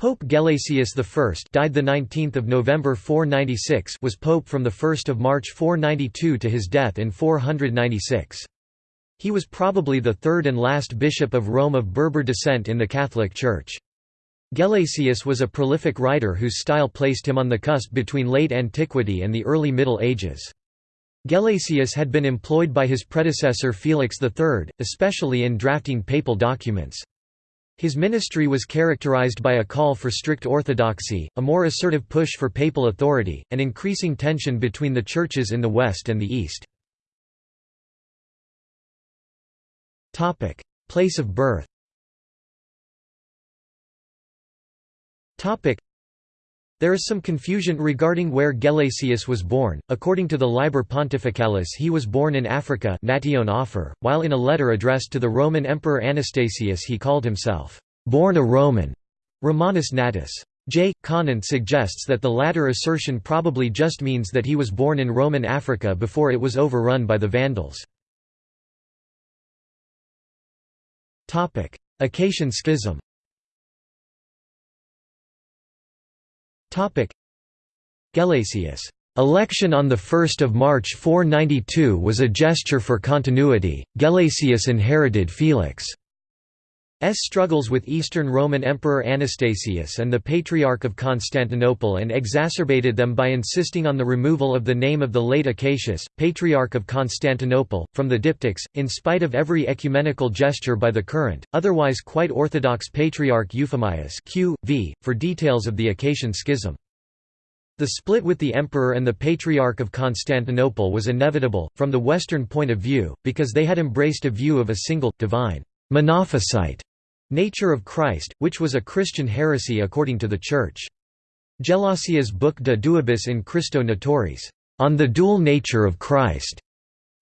Pope Gelasius I died the 19th of November 496 was pope from the 1st of March 492 to his death in 496. He was probably the third and last bishop of Rome of Berber descent in the Catholic Church. Gelasius was a prolific writer whose style placed him on the cusp between late antiquity and the early Middle Ages. Gelasius had been employed by his predecessor Felix III, especially in drafting papal documents. His ministry was characterized by a call for strict orthodoxy, a more assertive push for papal authority, and increasing tension between the churches in the West and the East. Place of birth there is some confusion regarding where Gelasius was born. According to the Liber Pontificalis, he was born in Africa, natione Afer, while in a letter addressed to the Roman Emperor Anastasius he called himself born a Roman. Romanus Natus. J. Conant suggests that the latter assertion probably just means that he was born in Roman Africa before it was overrun by the Vandals. Acacian Schism Gelasius' election on 1 March 492 was a gesture for continuity, Gelasius inherited Felix' struggles with Eastern Roman Emperor Anastasius and the Patriarch of Constantinople and exacerbated them by insisting on the removal of the name of the late Acacius, Patriarch of Constantinople, from the diptychs, in spite of every ecumenical gesture by the current, otherwise quite orthodox Patriarch Euphemius Q. v. for details of the Acacian schism. The split with the emperor and the Patriarch of Constantinople was inevitable, from the Western point of view, because they had embraced a view of a single, divine, monophysite nature of Christ, which was a Christian heresy according to the Church. Gelasius' book De Duabus in Christo Naturis, on the dual nature of Christ,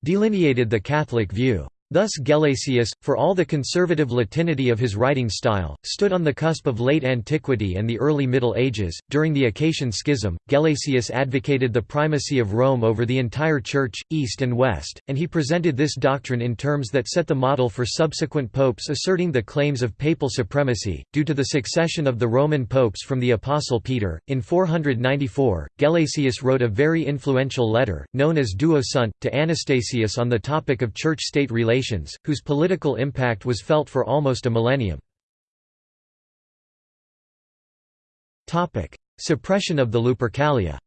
delineated the Catholic view. Thus Gelasius, for all the conservative Latinity of his writing style, stood on the cusp of late antiquity and the early Middle Ages. During the Acacian Schism, Gelasius advocated the primacy of Rome over the entire Church, East and West, and he presented this doctrine in terms that set the model for subsequent popes asserting the claims of papal supremacy. Due to the succession of the Roman popes from the Apostle Peter, in 494, Gelasius wrote a very influential letter, known as Duo Sunt, to Anastasius on the topic of church state relations relations, whose political impact was felt for almost a millennium. Suppression of the Lupercalia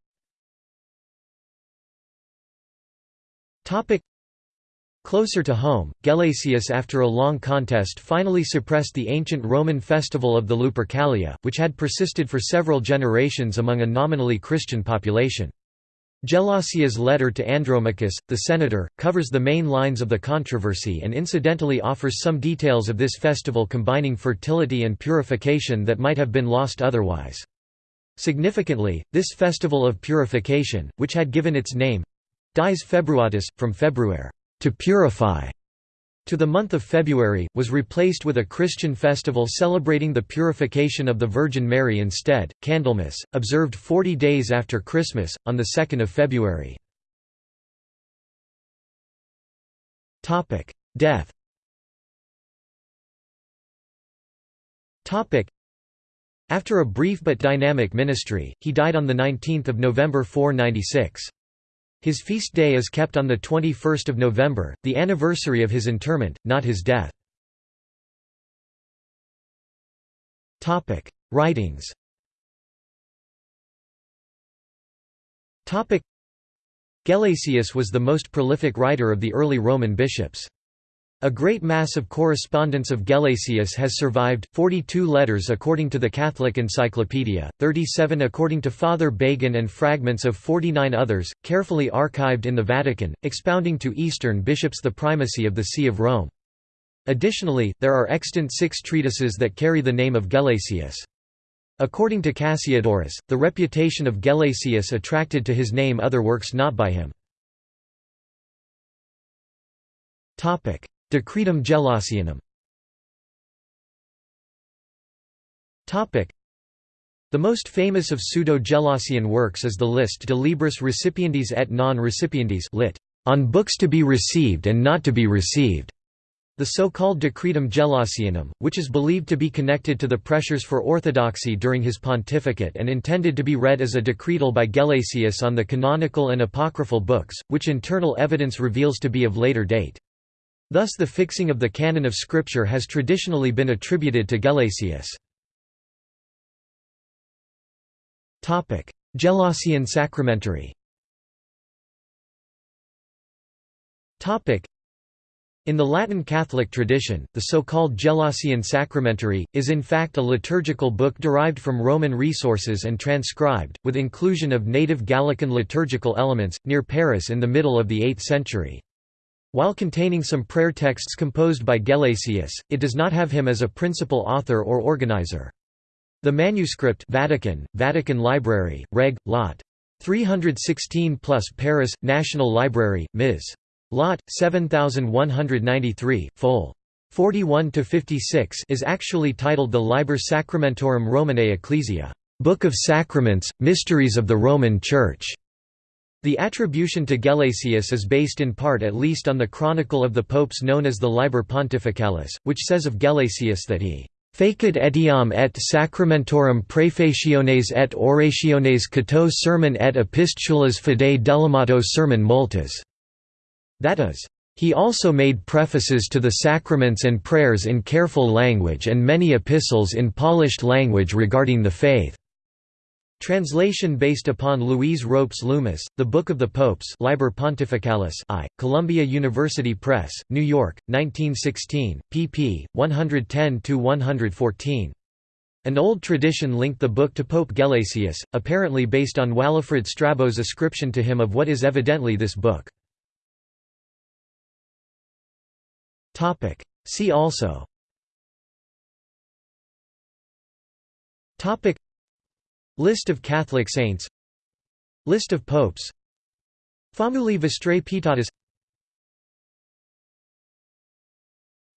Closer to home, Gelasius after a long contest finally suppressed the ancient Roman festival of the Lupercalia, which had persisted for several generations among a nominally Christian population. Gelasius' letter to Andromachus, the senator, covers the main lines of the controversy and incidentally offers some details of this festival combining fertility and purification that might have been lost otherwise. Significantly, this festival of purification, which had given its name—dies februatus, from februare to purify, to the month of February, was replaced with a Christian festival celebrating the purification of the Virgin Mary instead, Candlemas, observed 40 days after Christmas, on 2 February. Death After a brief but dynamic ministry, he died on 19 November 496. His feast day is kept on 21 November, the anniversary of his interment, not his death. Writings Gelasius was the most prolific writer of the early Roman bishops. A great mass of correspondence of Gelasius has survived, 42 letters according to the Catholic Encyclopedia, 37 according to Father Bagan and fragments of 49 others, carefully archived in the Vatican, expounding to Eastern bishops the primacy of the See of Rome. Additionally, there are extant six treatises that carry the name of Gelasius. According to Cassiodorus, the reputation of Gelasius attracted to his name other works not by him. Decretum Gelasianum the most famous of pseudo-Gelasian works is the list de libris recipiendis et non recipiendis lit. On books to be received and not to be received, The so-called Decretum Gelasianum, which is believed to be connected to the pressures for orthodoxy during his pontificate and intended to be read as a decretal by Gelasius on the canonical and apocryphal books, which internal evidence reveals to be of later date. Thus the fixing of the canon of Scripture has traditionally been attributed to Gelasius. Gelasian sacramentary in the Latin Catholic tradition, the so-called Gelasian Sacramentary, is in fact a liturgical book derived from Roman resources and transcribed, with inclusion of native Gallican liturgical elements, near Paris in the middle of the 8th century. While containing some prayer texts composed by Gelasius, it does not have him as a principal author or organizer. The manuscript Vatican, Vatican Library, Reg. Lot. 316 plus Paris, National Library, Ms. Lot 7193, Fol. 41 to 56 is actually titled the Liber Sacramentorum Romanae Ecclesia, Book of Sacraments, Mysteries of the Roman Church. The attribution to Gelasius is based in part at least on the chronicle of the popes known as the Liber Pontificalis, which says of Gelasius that he Facit etiam et sacramentorum prefaciones et orationes cato sermon et epistulas fidei delamato sermon multas that is, he also made prefaces to the sacraments and prayers in careful language and many epistles in polished language regarding the faith. Translation based upon Louise Ropes Loomis, The Book of the Popes Liber Pontificalis I, Columbia University Press, New York, 1916, pp. 110–114. An old tradition linked the book to Pope Gelasius, apparently based on Walafrid Strabo's ascription to him of what is evidently this book. See also. List of Catholic saints List of popes Famuli Vestrae Pietatis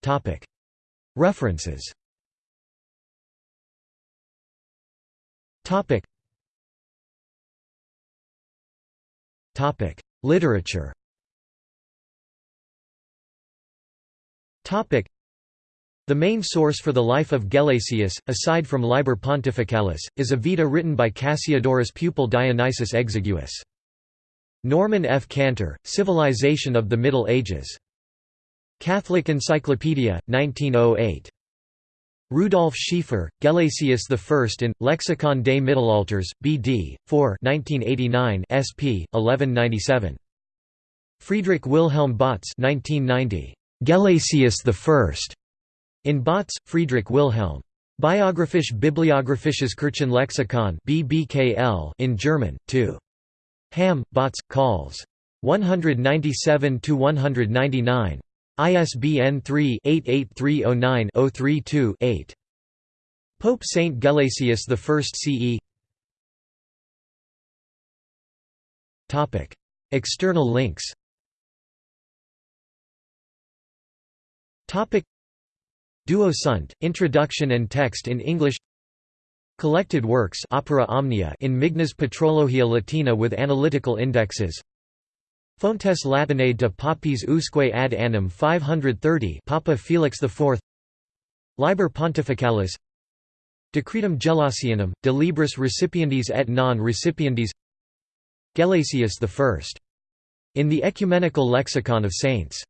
Topic. References Topic. Topic. Literature The main source for the life of Gelasius, aside from Liber Pontificalis, is a Vita written by Cassiodorus' pupil Dionysius Exiguus. Norman F. Cantor, Civilization of the Middle Ages. Catholic Encyclopedia, 1908. Rudolf Schiefer, Gelasius I in, Lexikon des Mittelalters, B.D., 4 1989 sp. 1197. Friedrich Wilhelm Bautz 1990. Gelasius I. In Bautz, Friedrich Wilhelm. Biographisch Bibliographisches Kirchenlexikon BBKL in German, 2. Hamm, Bautz, Calls. 197–199. ISBN 3-88309-032-8. Pope Saint Gelasius I CE External links Topic Duo Sunt, Introduction and Text in English. Collected works Opera Omnia in Migne's Patrologia Latina with analytical indexes. Fontes Latinae de Papis usque ad annum 530 Papa Felix IV Liber Pontificalis. Decretum Gelasianum, de libris recipiendis et non recipiendis Gelasius I. In the Ecumenical Lexicon of Saints